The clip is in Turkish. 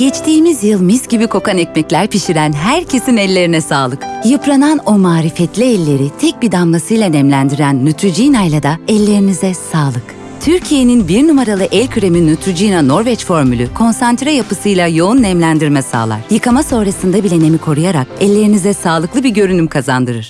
Geçtiğimiz yıl mis gibi kokan ekmekler pişiren herkesin ellerine sağlık. Yıpranan o marifetli elleri tek bir damlasıyla nemlendiren Neutrogena ile de ellerinize sağlık. Türkiye'nin bir numaralı el kremi Neutrogena Norveç formülü konsantre yapısıyla yoğun nemlendirme sağlar. Yıkama sonrasında bile nemi koruyarak ellerinize sağlıklı bir görünüm kazandırır.